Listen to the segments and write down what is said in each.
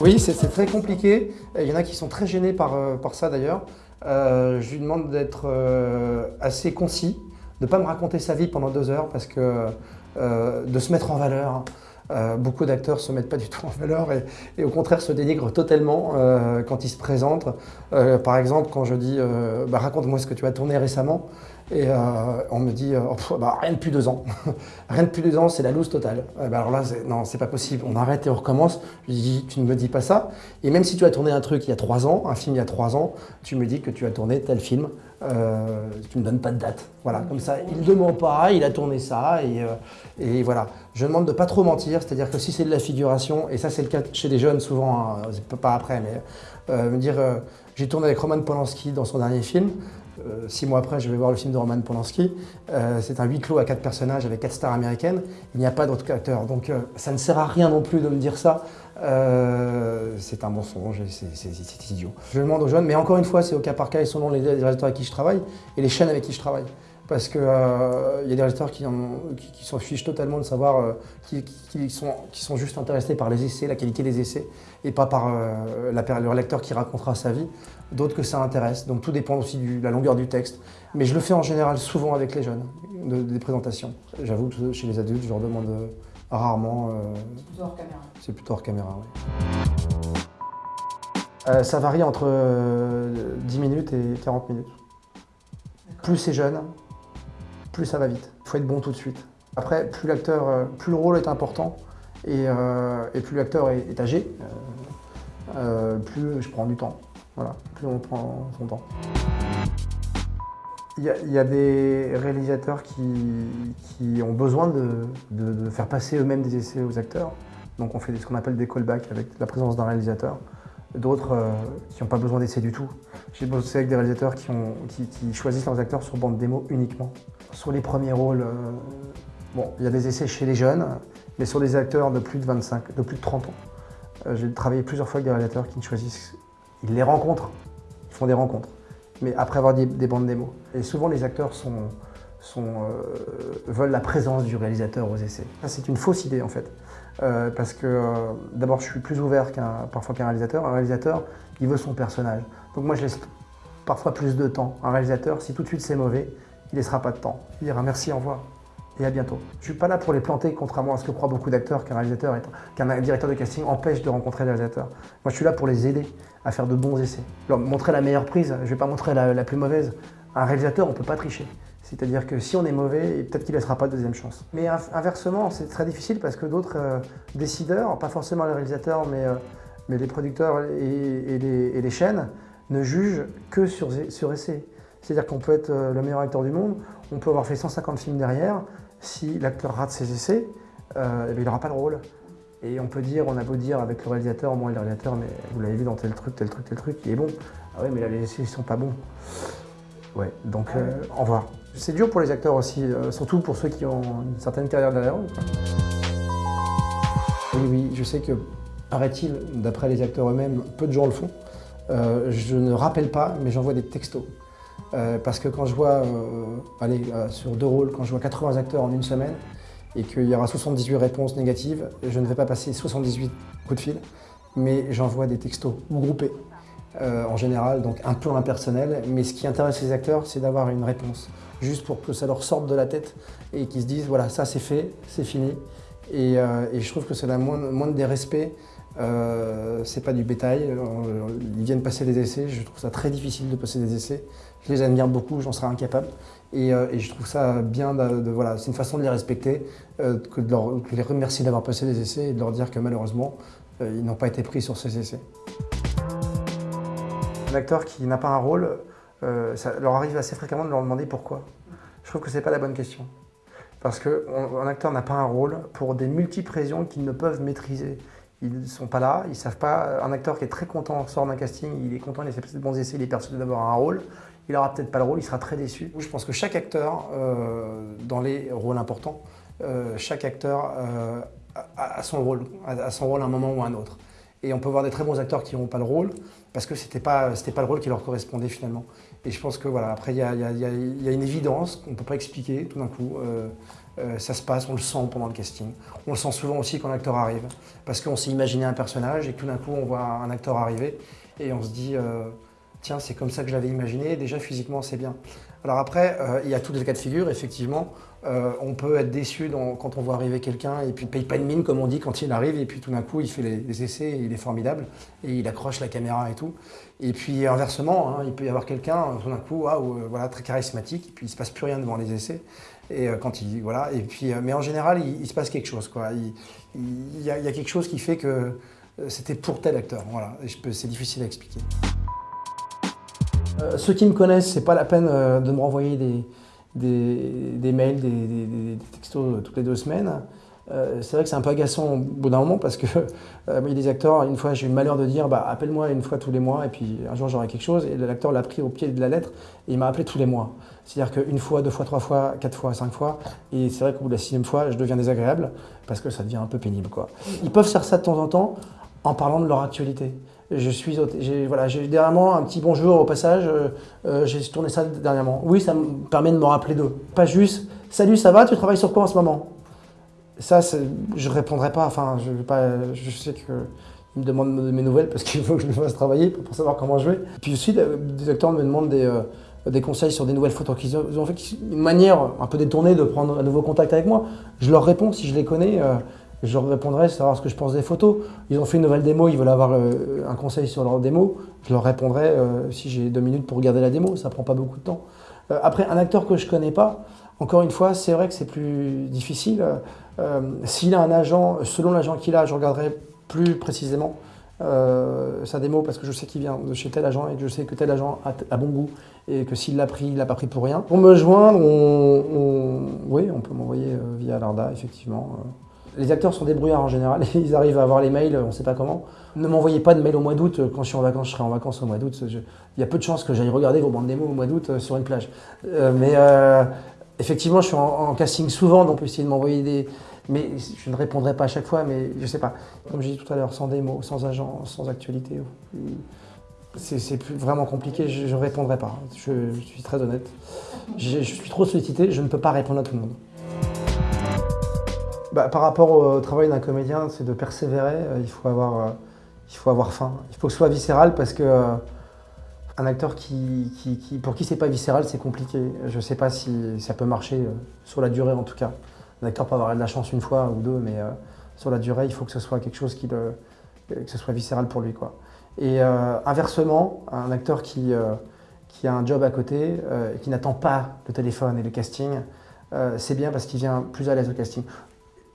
Oui, c'est très compliqué. Il y en a qui sont très gênés par, euh, ça d'ailleurs. Euh, je lui demande d'être euh, assez concis, de ne pas me raconter sa vie pendant deux heures parce que de se mettre en valeur. beaucoup d'acteurs ne se mettent pas du tout en valeur et, au contraire se dénigrent totalement quand ils se présentent. par exemple, quand je dis bah, raconte-moi ce que tu as tourné récemment », et euh, on me dit, euh, bah, rien depuis deux ans. rien depuis deux ans, c'est la loose totale. bah, alors là, non, c'est pas possible. On arrête et on recommence. Je dis, tu ne me dis pas ça. Et même si tu as tourné un truc il y a trois ans, un film il y a trois ans, tu me dis que tu as tourné tel film. Euh, tu ne me donnes pas de date. Voilà, comme ça, il ne ment pas, il a tourné ça. Et, et voilà. Je demande de pas trop mentir. C'est-à-dire que si c'est de la figuration, et ça c'est le cas chez les jeunes souvent, hein, pas après, mais me dire, j'ai tourné avec Roman Polanski dans son dernier film. Euh, six mois après, je vais voir le film de Roman Polanski. Euh, c'est un huis clos à quatre personnages avec quatre stars américaines. Il n'y a pas d'autres acteurs. Donc euh, ça ne sert à rien non plus de me dire ça. c'est un mensonge, c'est idiot. Je demande aux jeunes, mais encore une fois, c'est au cas par cas, et selon les, les réalisateurs avec qui je travaille et les chaînes avec qui je travaille parce qu'il euh, y a des réalisateurs qui, s'en fichent totalement de savoir, qui, sont, qui, sont, juste intéressés par les essais, la qualité des essais, et pas par le lecteur qui racontera sa vie d'autres que ça intéresse. Donc tout dépend aussi de la longueur du texte. Mais je le fais en général souvent avec les jeunes, des présentations. J'avoue que chez les adultes, je leur demande euh, rarement. Euh, c'est plutôt hors caméra. C'est plutôt hors caméra, oui. Euh, ça varie entre 10 minutes et 40 minutes. Plus c'est jeune, plus ça va vite. Il faut être bon tout de suite. Après, plus l'acteur, plus le rôle est important et, plus l'acteur est, âgé, plus je prends du temps. Voilà, plus on prend son temps. Il y, a, des réalisateurs qui, ont besoin de, faire passer eux-mêmes des essais aux acteurs. Donc on fait ce qu'on appelle des callbacks avec la présence d'un réalisateur. D'autres euh, qui n'ont pas besoin d'essais du tout. J'ai bossé avec des réalisateurs qui, choisissent leurs acteurs sur bande démo uniquement. Sur les premiers rôles, euh, bon, il y a des essais chez les jeunes, mais sur des acteurs de plus de 25, de plus de 30 ans. Euh, j'ai travaillé plusieurs fois avec des réalisateurs qui ne choisissent ils les rencontrent, ils font des rencontres, mais après avoir des, bandes démos. Et souvent, les acteurs euh, veulent la présence du réalisateur aux essais. c'est une fausse idée, en fait. Parce que, d'abord, je suis plus ouvert qu'un parfois qu'un réalisateur. Un réalisateur, il veut son personnage. Donc moi, je laisse parfois plus de temps. Un réalisateur, si tout de suite c'est mauvais, il ne laissera pas de temps. Il dira merci, au revoir et à bientôt. Je ne suis pas là pour les planter, contrairement à ce que croient beaucoup d'acteurs, qu'un réalisateur, qu'un directeur de casting empêche de rencontrer les réalisateurs. Moi, je suis là pour les aider à faire de bons essais. Leur montrer la meilleure prise, je ne vais pas montrer la, plus mauvaise. Un réalisateur, on ne peut pas tricher. C'est-à-dire que si on est mauvais, peut-être qu'il ne laissera pas de deuxième chance. Mais inversement, c'est très difficile parce que d'autres euh, décideurs, pas forcément les réalisateurs, mais, euh, les producteurs et, les, chaînes, ne jugent que sur, sur essai. C'est-à-dire qu'on peut être euh, le meilleur acteur du monde, on peut avoir fait 150 films derrière, si l'acteur rate ses essais, eh il n'aura pas le rôle. Et on peut dire, on a beau dire avec le réalisateur, moi le réalisateur, mais vous l'avez vu dans tel truc, tel truc, tel truc, il est bon. Ah ouais, mais là les essais, ils sont pas bons. Ouais, donc ah euh, au revoir. C'est dur pour les acteurs aussi, euh, surtout pour ceux qui ont une certaine carrière derrière eux. Oui, oui, je sais que, paraît-il, d'après les acteurs eux-mêmes, peu de gens le font. Euh, je ne rappelle pas, mais j'envoie des textos. Parce que quand je vois, allez, sur deux rôles, quand je vois 80 acteurs en une semaine, et qu'il y aura 78 réponses négatives, je ne vais pas passer 78 coups de fil, mais j'envoie des textos groupés euh, en général, donc un peu impersonnel. Mais ce qui intéresse les acteurs, c'est d'avoir une réponse, juste pour que ça leur sorte de la tête et qu'ils se disent voilà, ça c'est fait, c'est fini. Et, euh, je trouve que c'est la moindre, des respects. Euh, c'est pas du bétail, ils viennent passer des essais, je trouve ça très difficile de passer des essais. Je les admire beaucoup, j'en serais incapable. Euh, et, je trouve ça bien, de, voilà, c'est une façon de les respecter, euh, de les remercier d'avoir passé des essais et de leur dire que malheureusement, euh, ils n'ont pas été pris sur ces essais. Un acteur qui n'a pas un rôle, ça leur arrive assez fréquemment de leur demander pourquoi. Je trouve que ce n'est pas la bonne question. Parce qu'un acteur n'a pas un rôle pour des multiples raisons qu'ils ne peuvent maîtriser. Ils ne sont pas là, ils ne savent pas. Un acteur qui est très content sort d'un casting, il est content, il a fait de bons essais, il est persuadé d'avoir un rôle il n'aura peut-être pas le rôle, il sera très déçu. Je pense que chaque acteur, euh, dans les rôles importants, euh, chaque acteur euh, a, son rôle, a son rôle à un moment ou à un autre. Et on peut voir des très bons acteurs qui n'ont pas le rôle, parce que ce n'était pas le rôle qui leur correspondait finalement. Et je pense que voilà, après, il y a, une évidence qu'on ne peut pas expliquer tout d'un coup. Euh, euh, ça se passe, on le sent pendant le casting. On le sent souvent aussi quand l'acteur arrive, parce qu'on s'est imaginé un personnage et tout d'un coup on voit un acteur arriver et on se dit euh, tiens c'est comme ça que je l'avais imaginé, déjà physiquement c'est bien. Alors après, euh, il y a tous les cas de figure, effectivement. Euh, on peut être déçu quand on voit arriver quelqu'un et puis il paye pas de mine, comme on dit, quand il arrive. Et puis tout d'un coup, il fait les, essais, il est formidable. Et il accroche la caméra et tout. Et puis inversement, hein, il peut y avoir quelqu'un, tout d'un coup, euh, voilà, très charismatique. Et puis il se passe plus rien devant les essais. Et quand il, voilà. Et puis, mais en général, il, se passe quelque chose. Quoi. Il, y a, quelque chose qui fait que c'était pour tel acteur. Voilà. C'est difficile à expliquer. Euh, ceux qui me connaissent, c'est pas la peine euh, de me renvoyer des, mails, des, textos euh, toutes les deux semaines. c'est vrai que c'est un peu agaçant au bout d'un moment parce que il y a des acteurs, une fois j'ai eu le malheur de dire bah, appelle-moi une fois tous les mois et puis un jour j'aurai quelque chose et l'acteur l'a pris au pied de la lettre et il m'a appelé tous les mois. C'est-à-dire qu'une fois, deux fois, trois fois, quatre fois, cinq fois et c'est vrai qu'au bout de la sixième fois je deviens désagréable parce que ça devient un peu pénible. Quoi. Ils peuvent faire ça de temps en temps en parlant de leur actualité. Je suis, j'ai voilà, dernièrement un petit bonjour au passage, euh, euh, j'ai tourné ça dernièrement. Oui, ça me permet de me rappeler d'eux. Pas juste, salut, ça va, tu travailles sur quoi en ce moment? Ça, je répondrai pas, enfin, je, pas, je sais qu'ils me demandent mes nouvelles parce qu'il faut que je le fasse travailler pour, savoir comment je vais. Puis aussi, des acteurs me demandent des, euh, des conseils sur des nouvelles photos qu'ils ont, fait, une manière un peu détournée de prendre un nouveau contact avec moi. Je leur réponds si je les connais je leur répondrai, savoir ce que je pense des photos. Ils ont fait une nouvelle démo, ils veulent avoir euh, un conseil sur leur démo. Je leur répondrai euh, si j'ai deux minutes pour regarder la démo, ça prend pas beaucoup de temps. Euh, après, un acteur que je connais pas, encore une fois, c'est vrai que c'est plus difficile. S'il a un agent, selon l'agent qu'il a, je regarderai plus précisément sa démo parce que je sais qu'il vient de chez tel agent et que je sais que tel agent a, bon goût et que s'il l'a pris, il l'a pas pris pour rien. Pour me joindre, oui, on peut m'envoyer via l'ARDA, effectivement. Les acteurs sont débrouillards en général, ils arrivent à avoir les mails, on ne sait pas comment. Ne m'envoyez pas de mails au mois d'août, quand je suis en vacances, je serai en vacances au mois d'août. Il y a peu de chances que j'aille regarder vos bandes démos au mois d'août euh, sur une plage. Euh, mais euh, effectivement, je suis en, casting souvent, donc essayer de m'envoyer des... Mais je ne répondrai pas à chaque fois, mais je ne sais pas. Comme j'ai dit tout à l'heure, sans démo, sans agent, sans actualité, c'est vraiment compliqué, je ne répondrai pas. Je, suis très honnête. je suis trop sollicité, je ne peux pas répondre à tout le monde. Bah, par rapport au travail d'un comédien, c'est de persévérer. Euh, il, faut avoir, euh, il faut avoir faim. Il faut que ce soit viscéral parce que euh, un acteur qui, qui, pour qui c'est pas viscéral, c'est compliqué. Je ne sais pas si ça peut marcher sur la durée en tout cas. Un acteur peut avoir de la chance une fois ou deux, mais sur la durée, il faut que ce soit quelque chose qui que ce soit viscéral pour lui. Et inversement, un acteur qui, qui a un job à côté, qui n'attend pas le téléphone et le casting, c'est bien parce qu'il vient plus à l'aise au casting.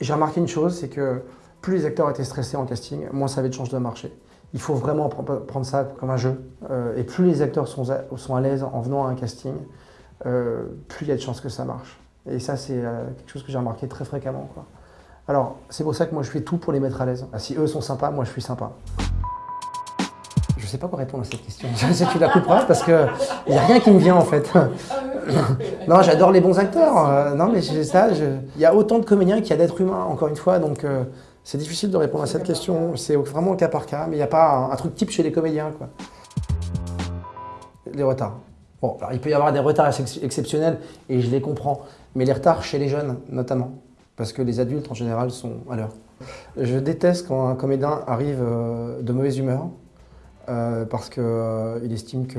J'ai remarqué une chose, c'est que plus les acteurs étaient stressés en casting, moins ça avait de chances de marcher. Il faut vraiment prendre ça comme un jeu. Euh, et plus les acteurs sont à, l'aise en venant à un casting, euh, plus il y a de chances que ça marche. Et ça, c'est euh, quelque chose que j'ai remarqué très fréquemment. Alors, c'est pour ça que moi, je fais tout pour les mettre à l'aise. Si eux sont sympas, moi, je suis sympa. Je ne sais pas quoi répondre à cette question. Je sais que tu la couperas parce qu'il n'y a rien qui me vient en fait. Non, j'adore les bons acteurs. Euh, non, mais ça, il y a autant de comédiens qu'il y a d'êtres humains, encore une fois, donc euh, c'est difficile de répondre à cette question. C'est vraiment au cas par cas, mais il n'y a pas un, truc type chez les comédiens. Quoi. Les retards. Bon, alors il peut y avoir des retards exceptionnels, et je les comprends, mais les retards chez les jeunes, notamment, parce que les adultes, en général, sont à l'heure. Je déteste quand un comédien arrive euh, de mauvaise humeur, parce qu'il estime que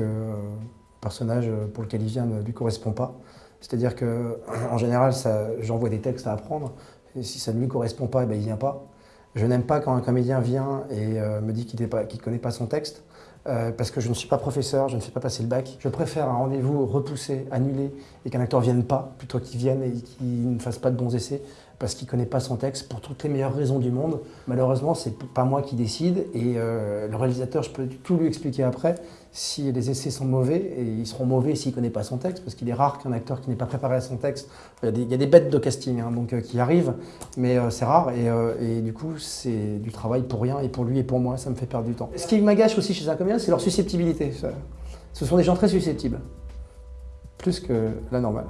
personnage pour lequel il vient ne lui correspond pas. C'est-à-dire qu'en général, j'envoie des textes à apprendre, et si ça ne lui correspond pas, eh ben, il ne vient pas. Je n'aime pas quand un comédien vient et euh, me dit qu'il ne connaît pas son texte, euh, parce que je ne suis pas professeur, je ne fais pas passer le bac. Je préfère un rendez-vous repoussé, annulé, et qu'un acteur ne vienne pas, plutôt qu'il vienne et qu'il ne fasse pas de bons essais, parce qu'il ne connaît pas son texte pour toutes les meilleures raisons du monde. Malheureusement, c'est pas moi qui décide et euh, le réalisateur, je peux tout lui expliquer après si les essais sont mauvais et ils seront mauvais s'il ne connaît pas son texte parce qu'il est rare qu'un acteur qui n'est pas préparé à son texte, il y a des, bêtes de casting hein, donc, euh, qui arrivent, mais euh, c'est rare et, du coup c'est du travail pour rien et pour lui et pour moi, ça me fait perdre du temps. Ce qui m'agace aussi chez un c'est leur susceptibilité. Ce sont des gens très susceptibles, plus que la normale.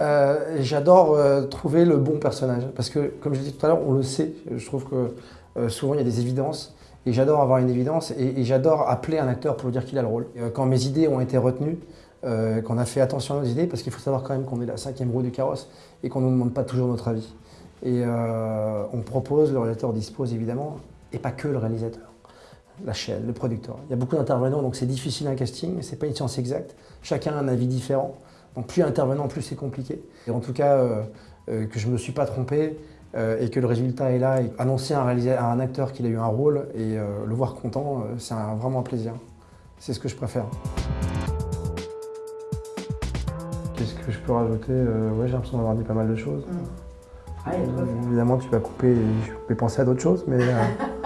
Euh, J'adore euh, trouver le bon personnage. Parce que, comme je l'ai dit tout à l'heure, on le sait. Je trouve que euh, souvent, il y a des évidences. Et j'adore avoir une évidence. Et, j'adore appeler un acteur pour lui dire qu'il a le rôle. Quand mes idées ont été retenues, qu'on a fait attention à nos idées, parce qu'il faut savoir quand même qu'on est la cinquième roue du carrosse et qu'on ne nous demande pas toujours notre avis. Et on propose, le réalisateur dispose évidemment, et pas que le réalisateur la chaîne, le producteur. Il y a beaucoup d'intervenants, donc c'est difficile un casting, c'est pas une science exacte. Chacun a un avis différent. Donc plus il y a d'intervenants, plus c'est compliqué. Et en tout cas, euh, euh, que je ne me suis pas trompé euh, et que le résultat est là. Et annoncer à un, réalisa- à un acteur qu'il a eu un rôle et euh, le voir content, euh, c'est vraiment un plaisir. C'est ce que je préfère. Qu'est-ce que je peux rajouter Euh, Ouais, j'ai l'impression d'avoir dit pas mal de choses. Ah, il y a de quoi faire. Évidemment, tu vas couper et je vais penser à d'autres choses, mais euh,